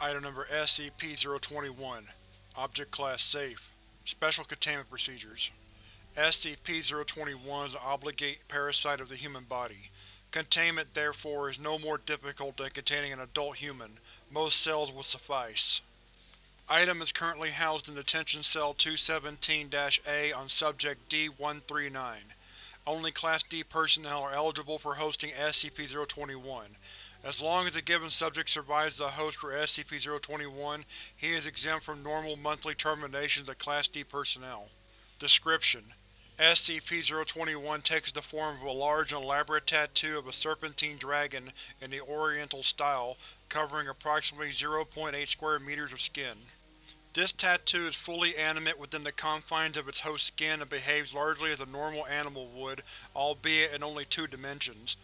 Item Number SCP-021 Object Class Safe Special Containment Procedures SCP-021 is an obligate parasite of the human body. Containment, therefore, is no more difficult than containing an adult human. Most cells will suffice. Item is currently housed in Detention Cell 217-A on Subject D-139. Only Class D personnel are eligible for hosting SCP-021. As long as the given subject survives the host for SCP-021, he is exempt from normal monthly terminations of Class D personnel. Description: SCP-021 takes the form of a large and elaborate tattoo of a serpentine dragon in the Oriental style, covering approximately 0.8 square meters of skin. This tattoo is fully animate within the confines of its host's skin and behaves largely as a normal animal would, albeit in only two dimensions.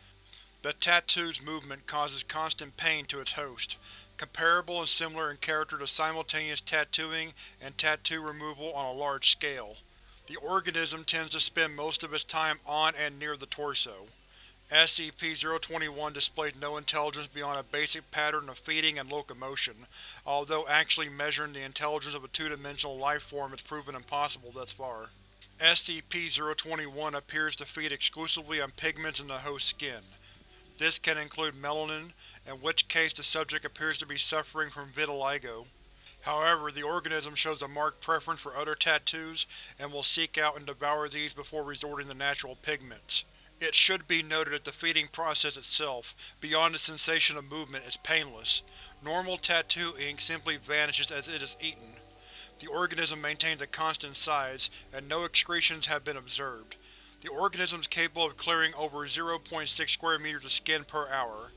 The tattoo's movement causes constant pain to its host, comparable and similar in character to simultaneous tattooing and tattoo removal on a large scale. The organism tends to spend most of its time on and near the torso. SCP-021 displays no intelligence beyond a basic pattern of feeding and locomotion, although actually measuring the intelligence of a two-dimensional life-form has proven impossible thus far. SCP-021 appears to feed exclusively on pigments in the host's skin. This can include melanin, in which case the subject appears to be suffering from vitiligo. However, the organism shows a marked preference for other tattoos, and will seek out and devour these before resorting to natural pigments. It should be noted that the feeding process itself, beyond the sensation of movement, is painless. Normal tattoo ink simply vanishes as it is eaten. The organism maintains a constant size, and no excretions have been observed. The organism is capable of clearing over 0.6 square meters of skin per hour.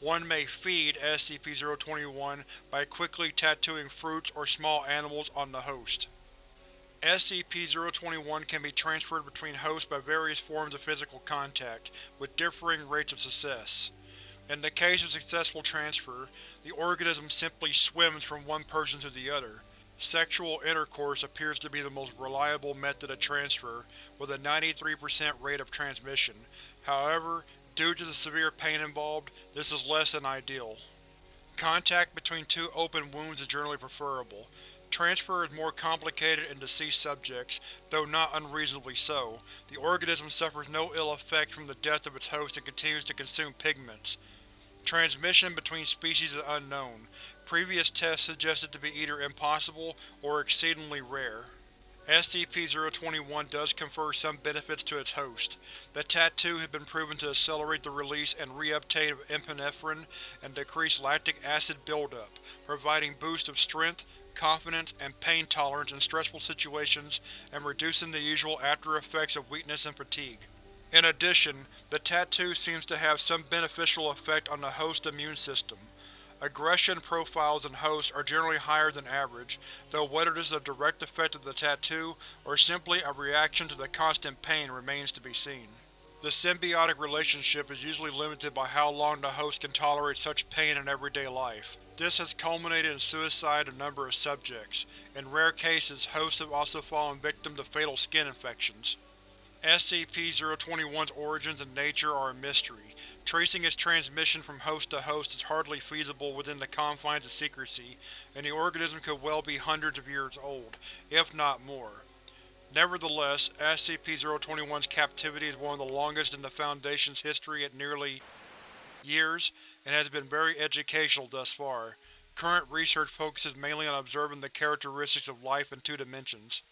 One may feed SCP-021 by quickly tattooing fruits or small animals on the host. SCP-021 can be transferred between hosts by various forms of physical contact, with differing rates of success. In the case of successful transfer, the organism simply swims from one person to the other. Sexual intercourse appears to be the most reliable method of transfer, with a 93% rate of transmission. However, Due to the severe pain involved, this is less than ideal. Contact between two open wounds is generally preferable. Transfer is more complicated in deceased subjects, though not unreasonably so. The organism suffers no ill effect from the death of its host and continues to consume pigments. Transmission between species is unknown. Previous tests suggested to be either impossible or exceedingly rare. SCP-021 does confer some benefits to its host. The tattoo has been proven to accelerate the release and reuptake of epinephrine and decrease lactic acid buildup, providing boosts of strength, confidence, and pain tolerance in stressful situations and reducing the usual after-effects of weakness and fatigue. In addition, the tattoo seems to have some beneficial effect on the host's immune system. Aggression profiles in hosts are generally higher than average, though whether this is a direct effect of the tattoo or simply a reaction to the constant pain remains to be seen. The symbiotic relationship is usually limited by how long the host can tolerate such pain in everyday life. This has culminated in suicide of a number of subjects. In rare cases, hosts have also fallen victim to fatal skin infections. SCP-021's origins and nature are a mystery. Tracing its transmission from host to host is hardly feasible within the confines of secrecy, and the organism could well be hundreds of years old, if not more. Nevertheless, SCP-021's captivity is one of the longest in the Foundation's history at nearly years, and has been very educational thus far. Current research focuses mainly on observing the characteristics of life in two dimensions.